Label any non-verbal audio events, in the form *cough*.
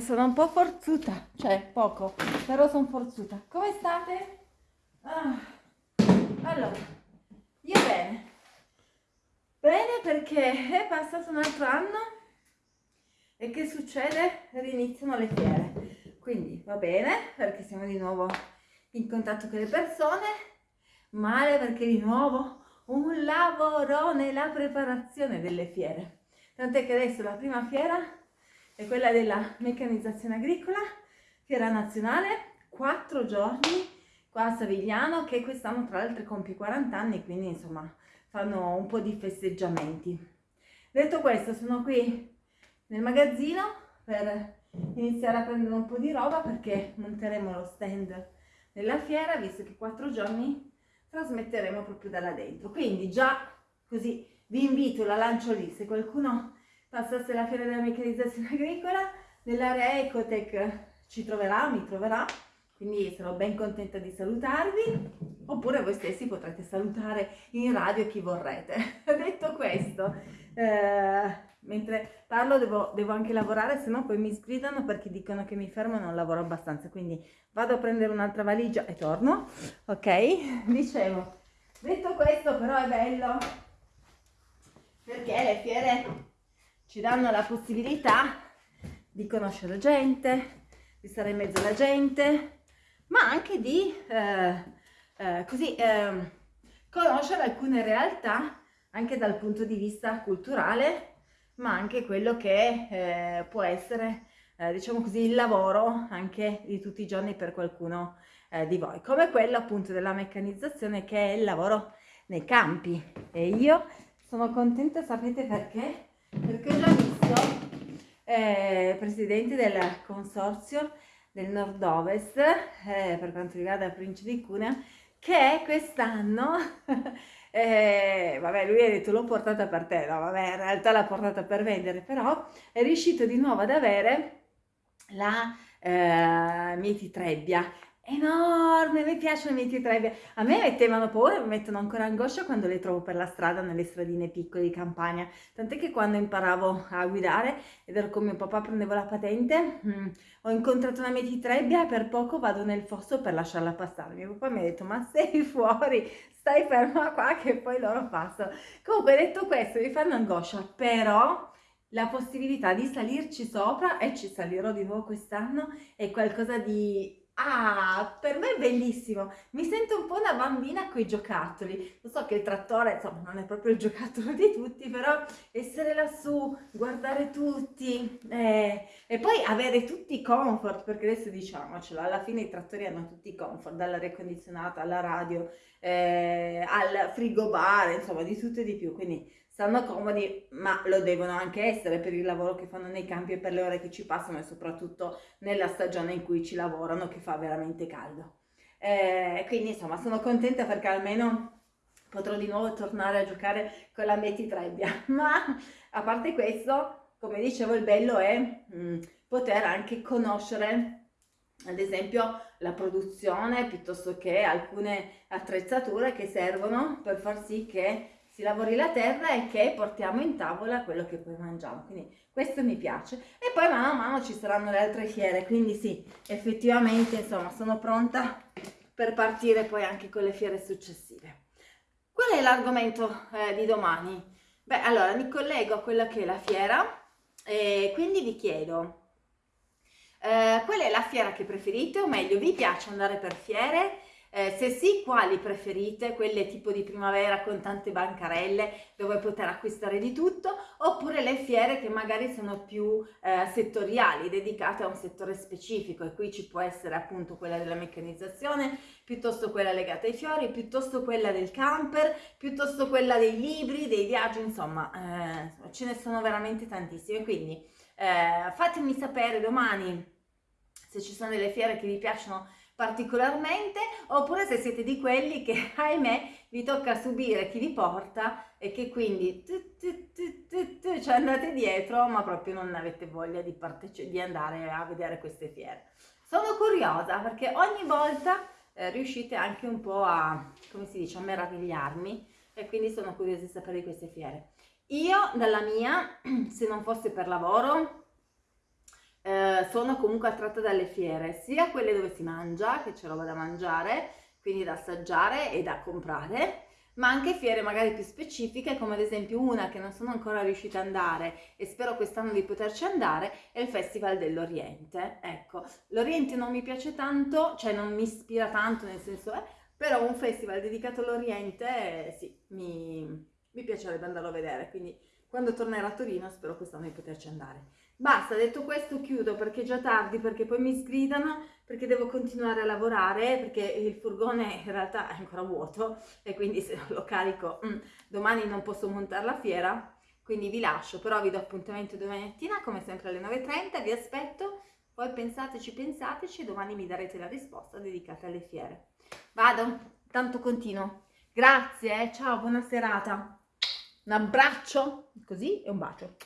sono un po' forzuta, cioè poco, però sono forzuta. Come state? Ah. Allora, io bene. Bene perché è passato un altro anno e che succede? Riniziano le fiere. Quindi va bene perché siamo di nuovo in contatto con le persone, male perché di nuovo un lavoro nella preparazione delle fiere. Tant'è che adesso la prima fiera è quella della meccanizzazione agricola, fiera nazionale, quattro giorni qua a Savigliano che quest'anno tra l'altro compie 40 anni, quindi insomma fanno un po' di festeggiamenti. Detto questo sono qui nel magazzino per iniziare a prendere un po' di roba perché monteremo lo stand nella fiera visto che quattro giorni trasmetteremo proprio da là dentro. Quindi già così vi invito, la lancio lì, se qualcuno passasse la fiera della meccanizzazione *laughs* agricola, nell'area Ecotech ci troverà, mi troverà, quindi sarò ben contenta di salutarvi, oppure voi stessi potrete salutare in radio chi vorrete. *laughs* Detto questo, eh, mentre parlo devo, devo, anche lavorare, se no poi mi sgridano perché dicono che mi fermo e non lavoro abbastanza, quindi vado a prendere un'altra valigia e torno, ok? *laughs* Dicevo, detto questo però è bello perché le fiere ci danno la possibilità di conoscere gente, di stare in mezzo alla gente, ma anche di eh, eh, così, eh, conoscere alcune realtà anche dal punto di vista culturale ma anche quello che eh, può essere, eh, diciamo così, il lavoro anche di tutti i giorni per qualcuno eh, di voi, come quello appunto della meccanizzazione che è il lavoro nei campi. E io sono contenta, sapete perché? Perché ho già visto eh, presidente del consorzio del nord-ovest eh, per quanto riguarda Principe di Cunea che quest'anno *laughs* eh, vabbè lui ha detto l'ho portata per te, no vabbè in realtà l'ha portata per vendere, però è riuscito di nuovo ad avere la eh, mietitrebbia enorme, mi piacciono le mietitrebbie, a me mettevano paura, mi mettono ancora angoscia quando le trovo per la strada, nelle stradine piccole di campagna, tant'è che quando imparavo a guidare ed ero con mio papà, prendevo la patente, mh, mm, ho incontrato una mietitrebbia e per poco vado nel fosso per lasciarla passare, mio papà mi ha detto ma sei fuori, stai ferma qua che poi loro passano. Comunque detto questo mi fanno angoscia, però la possibilità di salirci sopra e ci salirò di nuovo quest'anno è qualcosa di Ah, per me è bellissimo, mi sento un po' una bambina con i giocattoli, lo so che il trattore insomma non è proprio il giocattolo di tutti, però essere lassù, guardare tutti eh, e poi avere tutti i comfort, perché adesso diciamocelo, alla fine i trattori hanno tutti i comfort, dall'aria condizionata alla radio, eh, al frigo bar, insomma di tutto e di più, quindi stanno comodi, ma lo devono anche essere per il lavoro che fanno nei campi e per le ore che ci passano e soprattutto nella stagione in cui ci lavorano che fa veramente caldo. Eh, quindi insomma sono contenta perché almeno potrò di nuovo tornare a giocare con la Trebbia, *laughs* ma a parte questo, come dicevo, il bello è mh, mm, poter anche conoscere ad esempio la produzione piuttosto che alcune attrezzature che servono per far sì che si lavori la terra e che portiamo in tavola quello che poi mangiamo. Quindi questo mi piace. E poi mano a mano ci saranno le altre fiere, quindi sì, effettivamente insomma sono pronta per partire poi anche con le fiere successive. Qual è l'argomento eh, di domani? Beh, allora mi collego a quella che è la fiera e quindi vi chiedo eh, qual è la fiera che preferite o meglio vi piace andare per fiere eh, se sì, quali preferite? Quelle tipo di primavera con tante bancarelle dove poter acquistare di tutto oppure le fiere che magari sono più eh, settoriali, dedicate a un settore specifico e qui ci può essere appunto quella della meccanizzazione, piuttosto quella legata ai fiori, piuttosto quella del camper, piuttosto quella dei libri, dei viaggi, insomma eh, ce ne sono veramente tantissime. Quindi eh, fatemi sapere domani se ci sono delle fiere che vi piacciono particolarmente oppure se siete di quelli che *laughs* ahimè vi tocca subire chi vi porta e che quindi tu, tu, tu, ci andate dietro ma proprio non avete voglia di, di andare a vedere queste fiere. Sono curiosa perché ogni volta eh, riuscite anche un po' a, come si dice, a meravigliarmi e quindi sono curiosa di sapere di queste fiere. Io dalla mia, *clears throat* se non fosse per lavoro, sono comunque attratta dalle fiere, sia quelle dove si mangia, che c'è roba da mangiare, quindi da assaggiare e da comprare, ma anche fiere magari più specifiche, come ad esempio una che non sono ancora riuscita ad andare e spero quest'anno di poterci andare, è il Festival dell'Oriente. Ecco, l'Oriente non mi piace tanto, cioè non mi ispira tanto, nel senso, eh, però un festival dedicato all'Oriente, eh, sì, mi, mi piacerebbe andarlo a vedere, quindi quando tornerò a Torino spero quest'anno di poterci andare. Basta, detto questo chiudo perché è già tardi, perché poi mi sgridano, perché devo continuare a lavorare, perché il furgone in realtà è ancora vuoto e quindi se non lo carico mm, domani non posso montare la fiera, quindi vi lascio, però vi do appuntamento domani mattina come sempre alle 9.30, vi aspetto, poi pensateci, pensateci, domani mi darete la risposta dedicata alle fiere. Vado, tanto continuo. Grazie, eh, ciao, buona serata. Un abbraccio, così e un bacio.